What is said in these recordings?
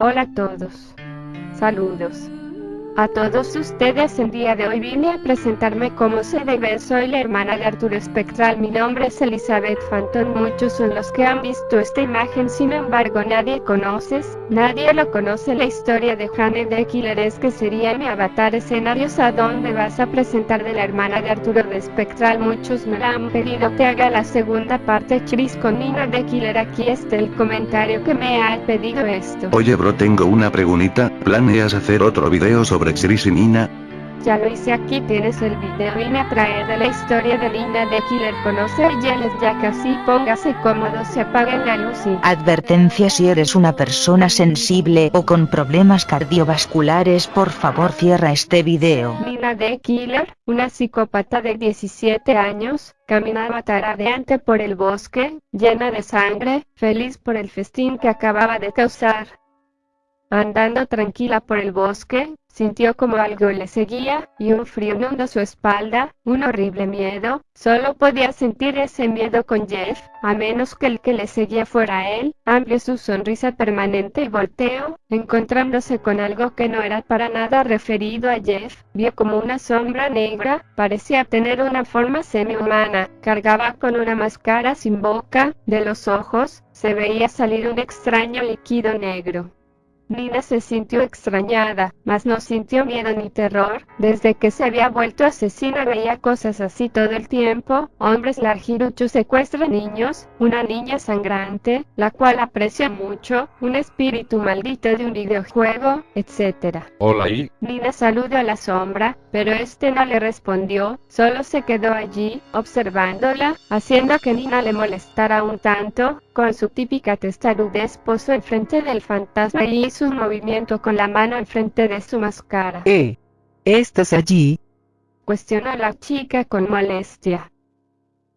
Hola a todos. Saludos. A todos ustedes el día de hoy vine a presentarme como se debe, soy la hermana de Arturo Espectral, mi nombre es Elizabeth Phantom, muchos son los que han visto esta imagen, sin embargo nadie conoces, nadie lo conoce la historia de Jane de Killer es que sería mi avatar escenarios a donde vas a presentar de la hermana de Arturo de Espectral, muchos me la han pedido que haga la segunda parte. Chris con Nina de Killer, aquí está el comentario que me ha pedido esto. Oye bro tengo una pregunita, ¿planeas hacer otro video sobre Chris y Nina? Ya lo hice aquí, tienes el video, vine a traer de la historia de Nina de Killer, conoce a Yeles ya casi, póngase cómodo, se apaga la luz y... Advertencia si eres una persona sensible o con problemas cardiovasculares por favor cierra este video. Nina de Killer, una psicópata de 17 años, caminaba taradeante por el bosque, llena de sangre, feliz por el festín que acababa de causar. Andando tranquila por el bosque, sintió como algo le seguía, y un frío inundó su espalda, un horrible miedo, solo podía sentir ese miedo con Jeff, a menos que el que le seguía fuera él, amplió su sonrisa permanente y volteó, encontrándose con algo que no era para nada referido a Jeff, vio como una sombra negra, parecía tener una forma semi-humana, cargaba con una máscara sin boca, de los ojos, se veía salir un extraño líquido negro. Nina se sintió extrañada, mas no sintió miedo ni terror, desde que se había vuelto asesina veía cosas así todo el tiempo, hombres largiruchos secuestran niños, una niña sangrante, la cual aprecia mucho, un espíritu maldito de un videojuego, etc. Hola y... Nina saludó a la sombra, pero este no le respondió, solo se quedó allí, observándola, haciendo que Nina le molestara un tanto, con su típica testarudez posó enfrente del fantasma y hizo un movimiento con la mano enfrente de su máscara. Eh, ¿estás allí? Cuestionó la chica con molestia.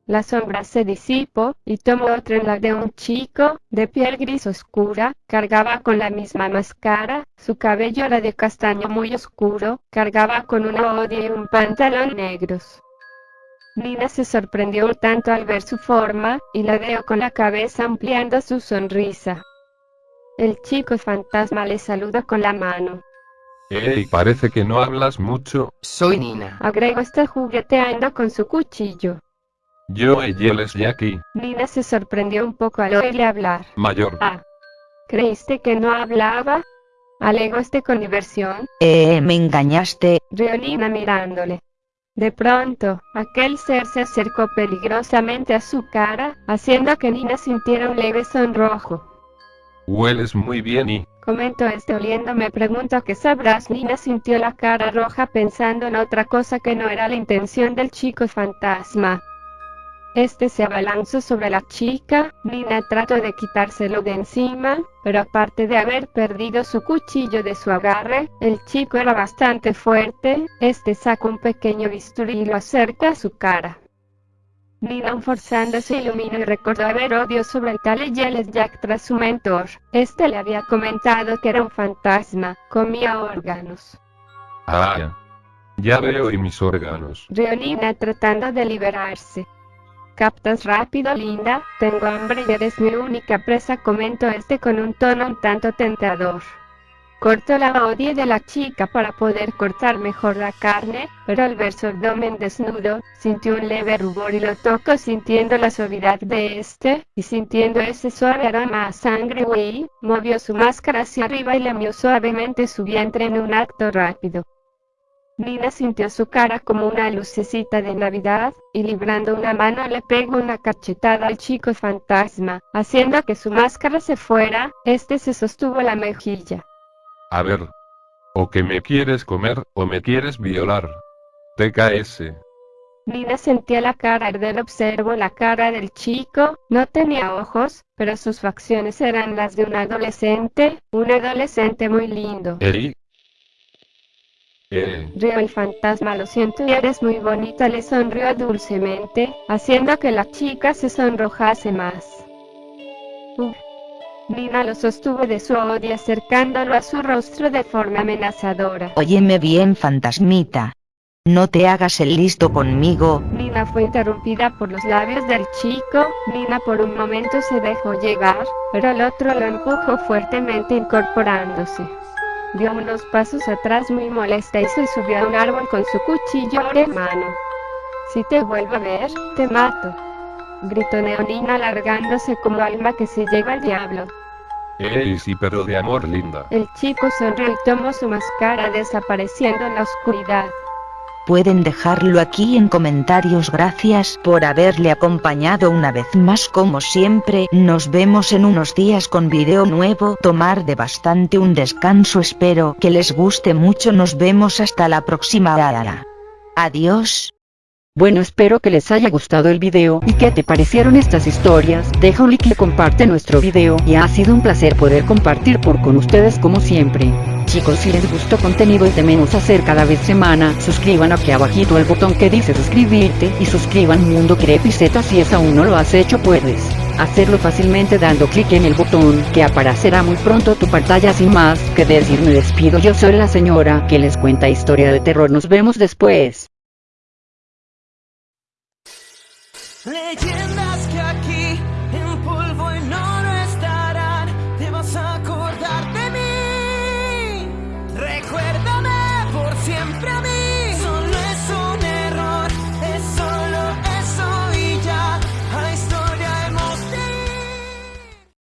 La sombra se disipó, y tomó otra en la de un chico, de piel gris oscura, cargaba con la misma máscara, su cabello era de castaño muy oscuro, cargaba con una odia y un pantalón negros. Nina se sorprendió un tanto al ver su forma, y la veo con la cabeza ampliando su sonrisa. El chico fantasma le saluda con la mano. Ey, parece que no hablas mucho. Soy Nina. Agrego está jugueteando con su cuchillo. Yo y él es Jackie. Nina se sorprendió un poco al oírle hablar. Mayor. Ah. ¿Creíste que no hablaba? Alegó este con diversión. Eh, me engañaste. Rió Nina mirándole. De pronto, aquel ser se acercó peligrosamente a su cara, haciendo que Nina sintiera un leve sonrojo. Hueles muy bien y... Comentó este oliendo me pregunto qué sabrás Nina sintió la cara roja pensando en otra cosa que no era la intención del chico fantasma. Este se abalanzó sobre la chica, Nina trató de quitárselo de encima, pero aparte de haber perdido su cuchillo de su agarre, el chico era bastante fuerte, este sacó un pequeño bisturí y lo acerca a su cara. Nina forzándose iluminó y recordó haber odio sobre el tal Yeles Jack tras su mentor. Este le había comentado que era un fantasma, comía órganos. Ah, ya veo y mis órganos. Rió Nina tratando de liberarse. Captas rápido linda, tengo hambre y eres mi única presa comentó este con un tono un tanto tentador. Cortó la odia de la chica para poder cortar mejor la carne, pero al ver su abdomen desnudo, sintió un leve rubor y lo tocó sintiendo la suavidad de este, y sintiendo ese suave aroma a sangre y movió su máscara hacia arriba y lamió suavemente su vientre en un acto rápido. Nina sintió su cara como una lucecita de Navidad, y librando una mano le pegó una cachetada al chico fantasma, haciendo que su máscara se fuera, este se sostuvo la mejilla. A ver. O que me quieres comer, o me quieres violar. TKS. Nina sentía la cara arder, observó la cara del chico, no tenía ojos, pero sus facciones eran las de un adolescente, un adolescente muy lindo. Eri. Eh, Rió el fantasma, lo siento y eres muy bonita, le sonrió dulcemente, haciendo que la chica se sonrojase más. Uf. Nina lo sostuvo de su odio acercándolo a su rostro de forma amenazadora. Óyeme bien fantasmita. No te hagas el listo conmigo. Nina fue interrumpida por los labios del chico. Nina por un momento se dejó llegar, pero el otro lo empujó fuertemente incorporándose. Dio unos pasos atrás muy molesta y se subió a un árbol con su cuchillo en mano. Si te vuelvo a ver, te mato. Gritó Neonina alargándose como alma que se lleva al diablo. Ey, sí, pero de amor linda. El chico sonrió y tomó su máscara desapareciendo en la oscuridad. Pueden dejarlo aquí en comentarios gracias por haberle acompañado una vez más. Como siempre nos vemos en unos días con video nuevo. Tomar de bastante un descanso espero que les guste mucho. Nos vemos hasta la próxima. Adiós bueno espero que les haya gustado el video y que te parecieron estas historias, deja un like y comparte nuestro video y ha sido un placer poder compartir por con ustedes como siempre. Chicos si les gustó contenido y tememos hacer cada vez semana, suscriban aquí abajito el botón que dice suscribirte y suscriban Mundo Creepy Z si es aún no lo has hecho puedes hacerlo fácilmente dando clic en el botón que aparecerá muy pronto tu pantalla sin más que decir me despido yo soy la señora que les cuenta historia de terror nos vemos después.